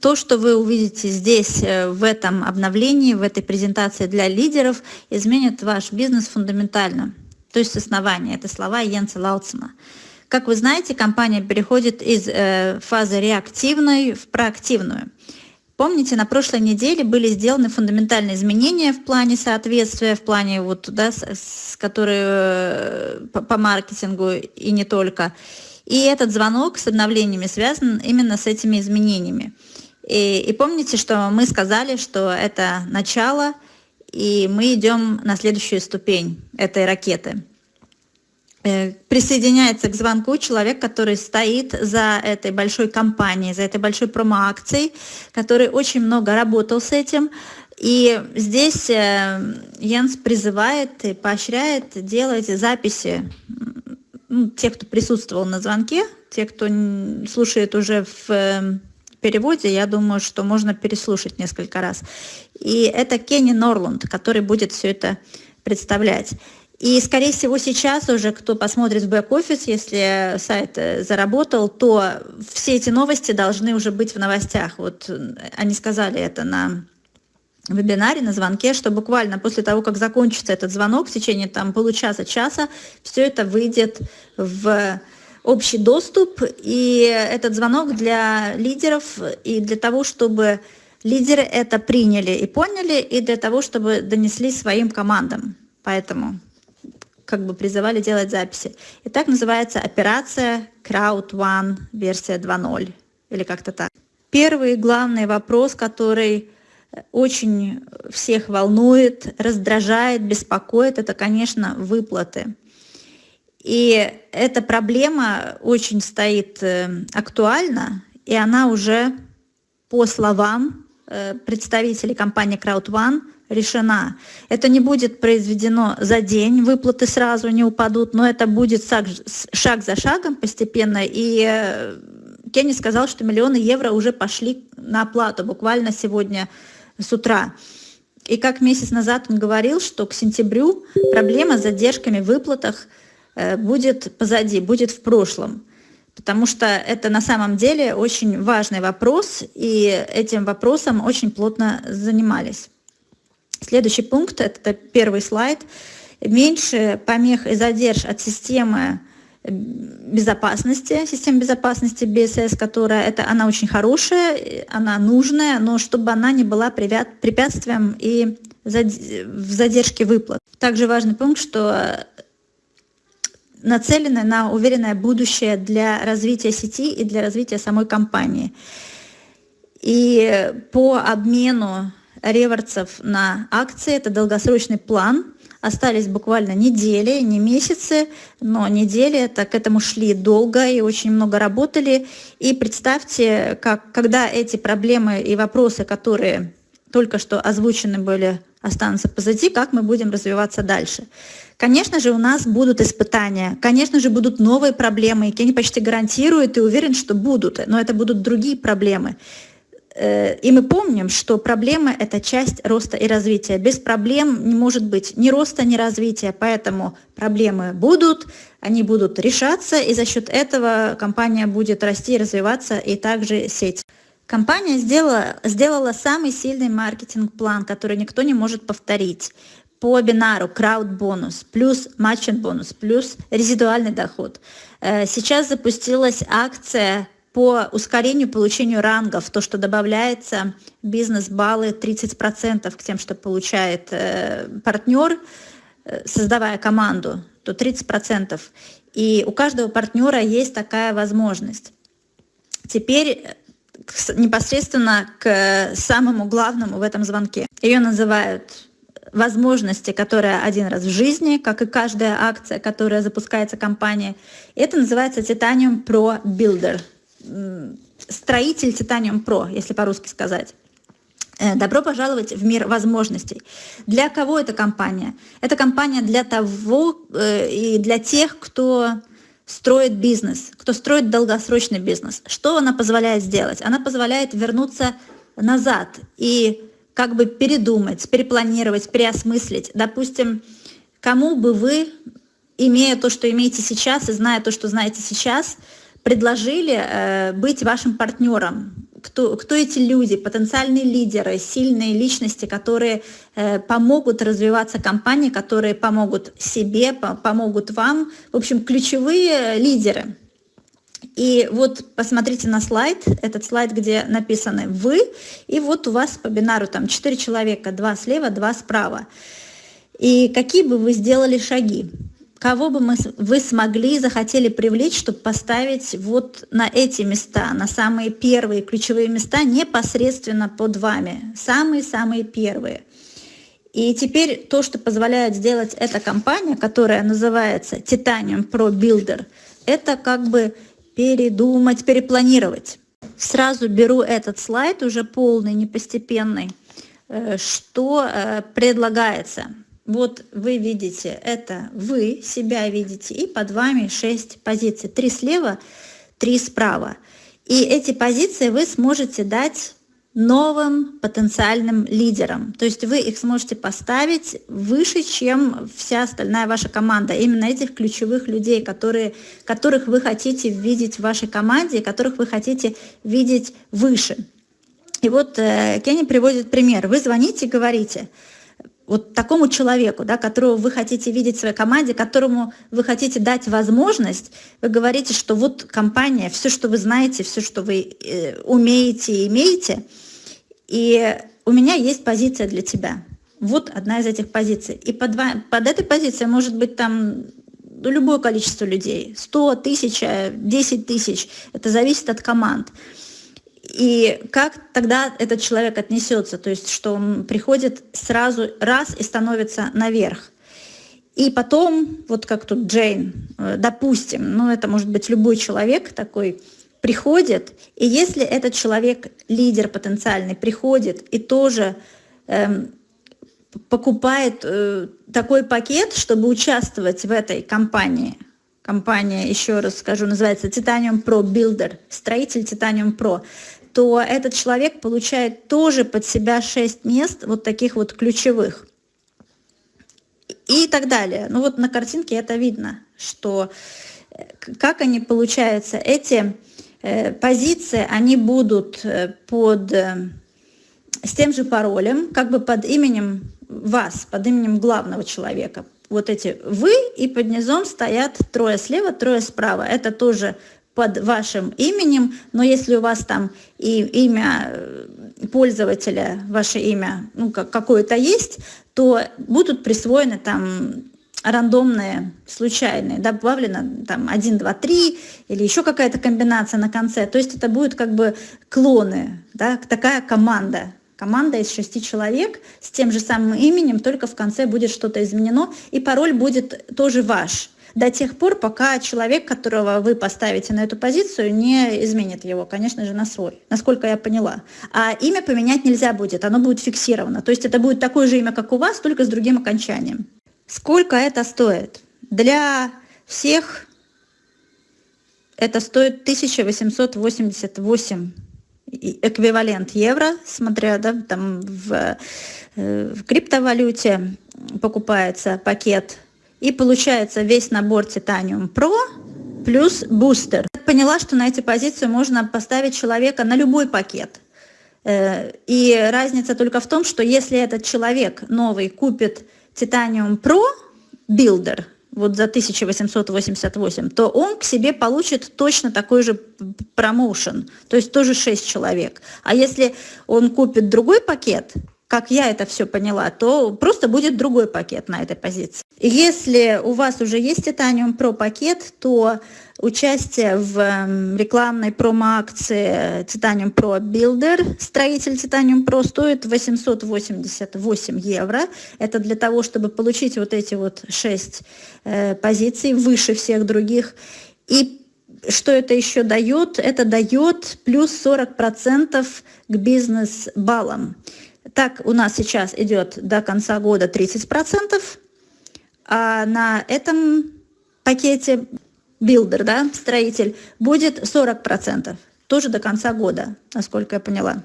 то, что вы увидите здесь, э, в этом обновлении, в этой презентации для лидеров, изменит ваш бизнес фундаментально, то есть с основания. Это слова Йенса Лаутсона. Как вы знаете, компания переходит из э, фазы реактивной в проактивную. Помните, на прошлой неделе были сделаны фундаментальные изменения в плане соответствия, в плане вот, да, с, с, которые э, по, по маркетингу и не только. И этот звонок с обновлениями связан именно с этими изменениями. И, и помните, что мы сказали, что это начало, и мы идем на следующую ступень этой ракеты. Э, присоединяется к звонку человек, который стоит за этой большой компанией, за этой большой промо-акцией, который очень много работал с этим. И здесь э, Янс призывает и поощряет делать записи ну, те, кто присутствовал на звонке, те, кто слушает уже в э, переводе, я думаю, что можно переслушать несколько раз. И это Кенни Норланд, который будет все это представлять. И, скорее всего, сейчас уже, кто посмотрит в бэк-офис, если сайт э, заработал, то все эти новости должны уже быть в новостях. Вот э, они сказали это на вебинаре, на звонке, что буквально после того, как закончится этот звонок, в течение там получаса-часа, все это выйдет в общий доступ, и этот звонок для лидеров и для того, чтобы лидеры это приняли и поняли, и для того, чтобы донесли своим командам. Поэтому как бы призывали делать записи. И так называется операция Crowd One версия 2.0 или как-то так. Первый главный вопрос, который очень всех волнует, раздражает, беспокоит, это, конечно, выплаты. И эта проблема очень стоит э, актуальна, и она уже, по словам э, представителей компании CrowdOne, решена. Это не будет произведено за день, выплаты сразу не упадут, но это будет шаг, за шагом постепенно. И э, Кенни сказал, что миллионы евро уже пошли на оплату буквально сегодня с утра. И как месяц назад он говорил, что к сентябрю проблема с задержками в выплатах – будет позади, будет в прошлом. Потому что это на самом деле очень важный вопрос, и этим вопросом очень плотно занимались. Следующий пункт, это первый слайд. Меньше помех и задерж от системы безопасности, системы безопасности BSS, которая, это, она очень хорошая, она нужная, но чтобы она не была препятствием и в задержке выплат. Также важный пункт, что нацелены на уверенное будущее для развития сети и для развития самой компании. И по обмену реворцев на акции, это долгосрочный план, остались буквально недели, не месяцы, но недели, так к этому шли долго и очень много работали. И представьте, как, когда эти проблемы и вопросы, которые только что озвучены были, останутся позади, как мы будем развиваться дальше. Конечно же, у нас будут испытания, конечно же, будут новые проблемы, и Кенни почти гарантирует и уверен, что будут, но это будут другие проблемы. Э, и мы помним, что проблемы – это часть роста и развития. Без проблем не может быть ни роста, ни развития, поэтому проблемы будут, они будут решаться, и за счет этого компания будет расти и развиваться, и также сеть. Компания сделала, сделала самый сильный маркетинг-план, который никто не может повторить по бинару крауд бонус плюс матчинг бонус плюс резидуальный доход. Э, сейчас запустилась акция по ускорению получению рангов, то, что добавляется бизнес-баллы 30% к тем, что получает э, партнер, э, создавая команду, то 30%. И у каждого партнера есть такая возможность. Теперь непосредственно к самому главному в этом звонке. Ее называют возможности, которая один раз в жизни, как и каждая акция, которая запускается компанией. Это называется Titanium Pro Builder. Строитель Titanium Pro, если по-русски сказать. Э, добро пожаловать в мир возможностей. Для кого эта компания? Это компания для того э, и для тех, кто строит бизнес, кто строит долгосрочный бизнес. Что она позволяет сделать? Она позволяет вернуться назад и как бы передумать, перепланировать, переосмыслить. Допустим, кому бы вы, имея то, что имеете сейчас, и зная то, что знаете сейчас, предложили э, быть вашим партнером, кто, кто эти люди, потенциальные лидеры, сильные личности, которые э, помогут развиваться компании, которые помогут себе, по, помогут вам. В общем, ключевые лидеры. И вот посмотрите на слайд, этот слайд, где написаны «вы», и вот у вас по бинару там 4 человека, 2 слева, 2 справа. И какие бы вы сделали шаги? Кого бы мы, вы смогли, захотели привлечь, чтобы поставить вот на эти места, на самые первые ключевые места непосредственно под вами, самые-самые первые. И теперь то, что позволяет сделать эта компания, которая называется Titanium Pro Builder, это как бы передумать, перепланировать. Сразу беру этот слайд, уже полный, непостепенный, э, что э, предлагается. Вот вы видите, это вы себя видите, и под вами 6 позиций. Три слева, три справа. И эти позиции вы сможете дать новым потенциальным лидерам. То есть вы их сможете поставить выше, чем вся остальная ваша команда. Именно этих ключевых людей, которые, которых вы хотите видеть в вашей команде, которых вы хотите видеть выше. И вот э, Кенни приводит пример. Вы звоните говорите, вот такому человеку, да, которого вы хотите видеть в своей команде, которому вы хотите дать возможность, вы говорите, что вот компания, все, что вы знаете, все, что вы э, умеете и имеете, и у меня есть позиция для тебя. Вот одна из этих позиций. И под, под этой позицией может быть там любое количество людей. 100, 1000, 10 тысяч. Это зависит от команд. И как тогда этот человек отнесется? То есть, что он приходит сразу раз и становится наверх. И потом, вот как тут Джейн, э, допустим, ну это может быть любой человек такой, приходит, и если этот человек, лидер потенциальный, приходит и тоже эм, покупает э, такой пакет, чтобы участвовать в этой компании, компания, еще раз скажу, называется Titanium Pro Builder, строитель Titanium Pro, то этот человек получает тоже под себя 6 мест вот таких вот ключевых. И так далее. Ну вот на картинке это видно, что э, как они получаются, эти э, позиции, они будут э, под, с тем же паролем, как бы под именем вас, под именем главного человека. Вот эти вы, и под низом стоят трое слева, трое справа. Это тоже под вашим именем, но если у вас там и имя э, пользователя, ваше имя, ну, как, какое-то есть, то будут присвоены там рандомные, случайные, добавлено там 1, 2, 3 или еще какая-то комбинация на конце. То есть это будут как бы клоны, да, такая команда. Команда из шести человек с тем же самым именем, только в конце будет что-то изменено, и пароль будет тоже ваш до тех пор, пока человек, которого вы поставите на эту позицию, не изменит его, конечно же, на свой, насколько я поняла. А имя поменять нельзя будет, оно будет фиксировано. То есть это будет такое же имя, как у вас, только с другим окончанием. Сколько это стоит? Для всех это стоит 1888 эквивалент евро, смотря да, там в, э, в криптовалюте покупается пакет и получается весь набор Titanium Pro плюс бустер. Поняла, что на эти позиции можно поставить человека на любой пакет. Э, и разница только в том, что если этот человек новый купит Titanium Pro Builder, вот за 1888, то он к себе получит точно такой же промоушен, то есть тоже 6 человек. А если он купит другой пакет, как я это все поняла, то просто будет другой пакет на этой позиции. Если у вас уже есть Titanium Pro пакет, то участие в эм, рекламной промо-акции Titanium Pro Builder, строитель Titanium Pro, стоит 888 евро. Это для того, чтобы получить вот эти вот 6 э, позиций выше всех других. И что это еще дает? Это дает плюс 40% к бизнес-баллам. Так у нас сейчас идет до конца года 30%, а на этом пакете builder, да, строитель, будет 40%, тоже до конца года, насколько я поняла.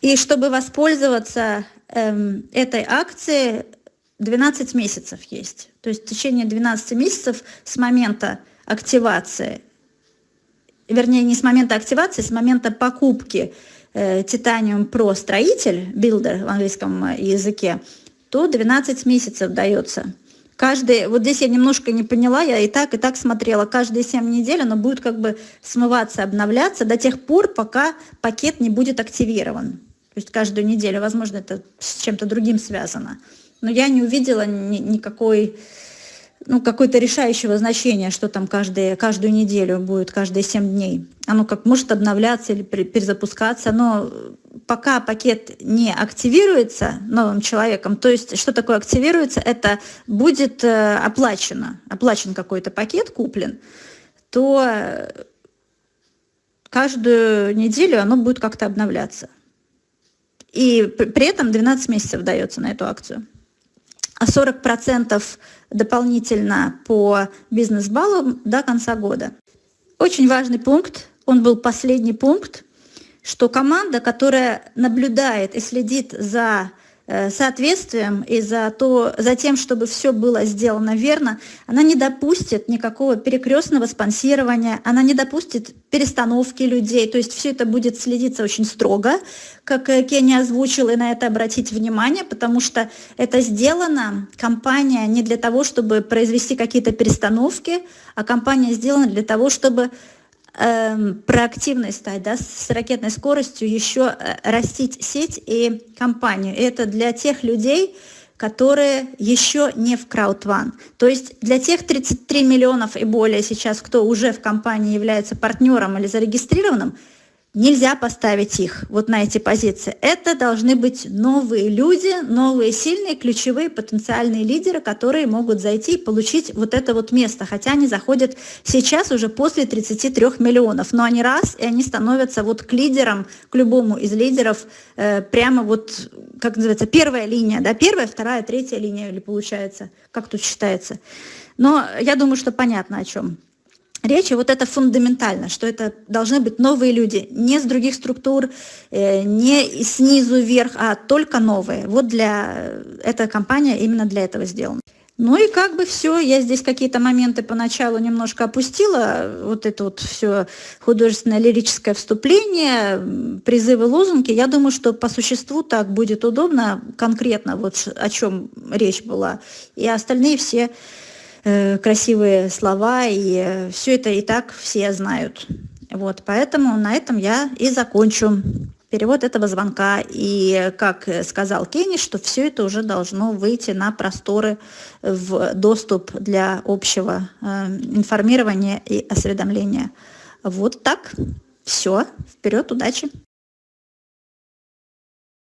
И чтобы воспользоваться эм, этой акцией, 12 месяцев есть. То есть в течение 12 месяцев с момента активации вернее, не с момента активации, с момента покупки Titanium Pro строитель, builder в английском языке, то 12 месяцев дается. Каждый, вот здесь я немножко не поняла, я и так, и так смотрела, каждые 7 недель оно будет как бы смываться, обновляться до тех пор, пока пакет не будет активирован. То есть каждую неделю, возможно, это с чем-то другим связано. Но я не увидела ни, никакой ну, какое-то решающего значения, что там каждые, каждую неделю будет, каждые 7 дней. Оно как может обновляться или перезапускаться, но пока пакет не активируется новым человеком, то есть что такое активируется, это будет э, оплачено, оплачен какой-то пакет, куплен, то каждую неделю оно будет как-то обновляться. И при этом 12 месяцев дается на эту акцию. А 40% дополнительно по бизнес-баллам до конца года. Очень важный пункт, он был последний пункт, что команда, которая наблюдает и следит за соответствием и за, то, за тем, чтобы все было сделано верно, она не допустит никакого перекрестного спонсирования, она не допустит перестановки людей, то есть все это будет следиться очень строго, как э, Кенни озвучил, и на это обратить внимание, потому что это сделано, компания не для того, чтобы произвести какие-то перестановки, а компания сделана для того, чтобы Эм, проактивной стать, да, с ракетной скоростью еще э, растить сеть и компанию. Это для тех людей, которые еще не в краудван. То есть для тех 33 миллионов и более сейчас, кто уже в компании является партнером или зарегистрированным, Нельзя поставить их вот на эти позиции. Это должны быть новые люди, новые сильные, ключевые потенциальные лидеры, которые могут зайти и получить вот это вот место. Хотя они заходят сейчас уже после 33 миллионов. Но они раз, и они становятся вот к лидерам, к любому из лидеров, э, прямо вот, как называется, первая линия, да, первая, вторая, третья линия, или получается, как тут считается. Но я думаю, что понятно о чем речи, вот это фундаментально, что это должны быть новые люди, не с других структур, э, не снизу вверх, а только новые. Вот для эта компания именно для этого сделана. Ну и как бы все, я здесь какие-то моменты поначалу немножко опустила, вот это вот все художественное лирическое вступление, призывы, лозунги. Я думаю, что по существу так будет удобно, конкретно вот о чем речь была. И остальные все Э, красивые слова, и э, все это и так все знают. Вот, поэтому на этом я и закончу перевод этого звонка. И, как сказал Кенни, что все это уже должно выйти на просторы в доступ для общего э, информирования и осведомления. Вот так. Все. Вперед, удачи!